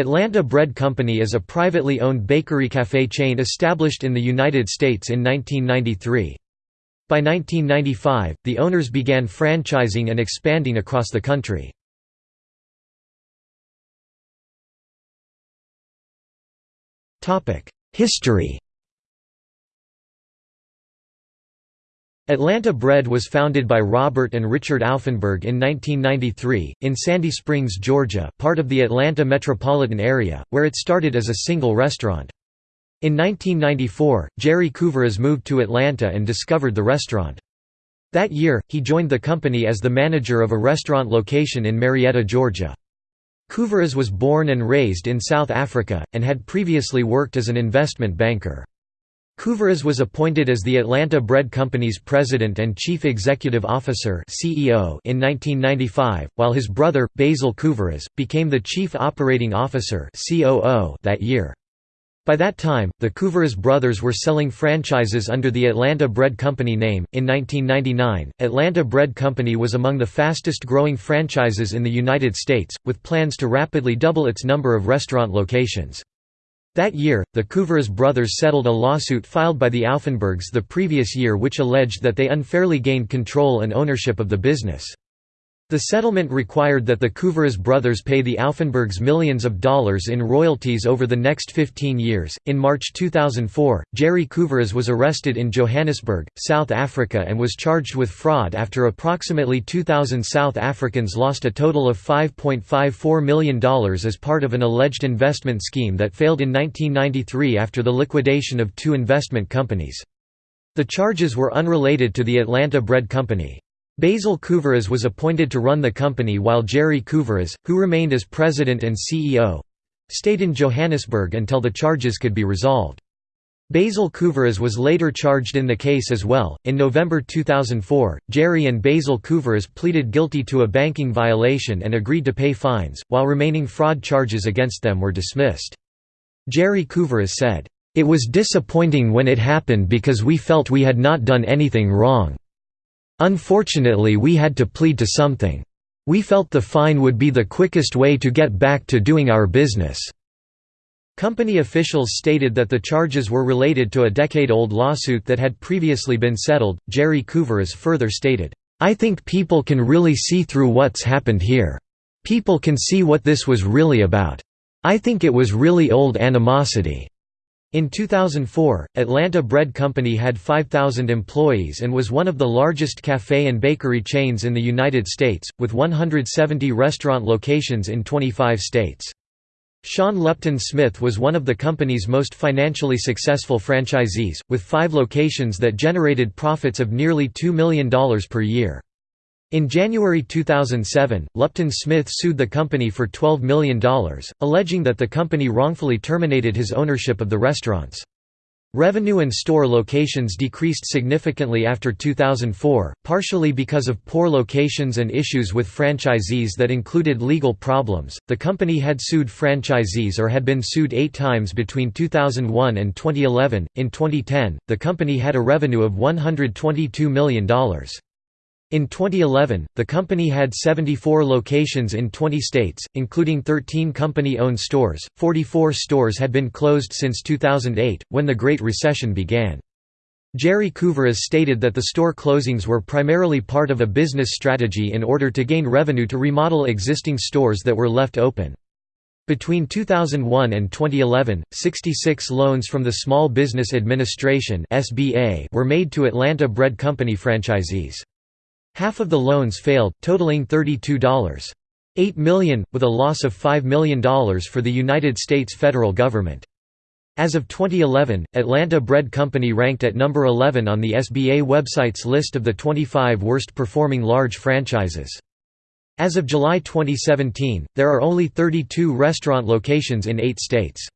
Atlanta Bread Company is a privately owned bakery-cafe chain established in the United States in 1993. By 1995, the owners began franchising and expanding across the country. History Atlanta Bread was founded by Robert and Richard Aufenberg in 1993, in Sandy Springs, Georgia part of the Atlanta metropolitan area, where it started as a single restaurant. In 1994, Jerry Couvaras moved to Atlanta and discovered the restaurant. That year, he joined the company as the manager of a restaurant location in Marietta, Georgia. Couvaras was born and raised in South Africa, and had previously worked as an investment banker. Couvaras was appointed as the Atlanta Bread Company's president and chief executive officer (CEO) in 1995, while his brother Basil Couvaras became the chief operating officer (COO) that year. By that time, the Couvaras brothers were selling franchises under the Atlanta Bread Company name. In 1999, Atlanta Bread Company was among the fastest growing franchises in the United States, with plans to rapidly double its number of restaurant locations. That year, the Couvaras brothers settled a lawsuit filed by the Aufenbergs the previous year which alleged that they unfairly gained control and ownership of the business. The settlement required that the Couvaras brothers pay the Aufenbergs millions of dollars in royalties over the next 15 years. In March 2004, Jerry Couvaras was arrested in Johannesburg, South Africa, and was charged with fraud after approximately 2,000 South Africans lost a total of $5.54 million as part of an alleged investment scheme that failed in 1993 after the liquidation of two investment companies. The charges were unrelated to the Atlanta Bread Company. Basil Couvaras was appointed to run the company while Jerry Couvaras, who remained as president and CEO, stayed in Johannesburg until the charges could be resolved. Basil Couvaras was later charged in the case as well. In November 2004, Jerry and Basil Couvaras pleaded guilty to a banking violation and agreed to pay fines, while remaining fraud charges against them were dismissed. Jerry Couvaras said, It was disappointing when it happened because we felt we had not done anything wrong. Unfortunately we had to plead to something. We felt the fine would be the quickest way to get back to doing our business." Company officials stated that the charges were related to a decade-old lawsuit that had previously been settled. Jerry Couvaras further stated, "I think people can really see through what's happened here. People can see what this was really about. I think it was really old animosity. In 2004, Atlanta Bread Company had 5,000 employees and was one of the largest cafe and bakery chains in the United States, with 170 restaurant locations in 25 states. Sean Lupton Smith was one of the company's most financially successful franchisees, with five locations that generated profits of nearly $2 million per year. In January 2007, Lupton Smith sued the company for $12 million, alleging that the company wrongfully terminated his ownership of the restaurants. Revenue and store locations decreased significantly after 2004, partially because of poor locations and issues with franchisees that included legal problems. The company had sued franchisees or had been sued eight times between 2001 and 2011. In 2010, the company had a revenue of $122 million. In 2011, the company had 74 locations in 20 states, including 13 company-owned stores. 44 stores had been closed since 2008, when the Great Recession began. Jerry Couvaras stated that the store closings were primarily part of a business strategy in order to gain revenue to remodel existing stores that were left open. Between 2001 and 2011, 66 loans from the Small Business Administration were made to Atlanta Bread Company franchisees. Half of the loans failed, totaling $32.8 million, with a loss of $5 million for the United States federal government. As of 2011, Atlanta Bread Company ranked at number 11 on the SBA website's list of the 25 worst performing large franchises. As of July 2017, there are only 32 restaurant locations in eight states.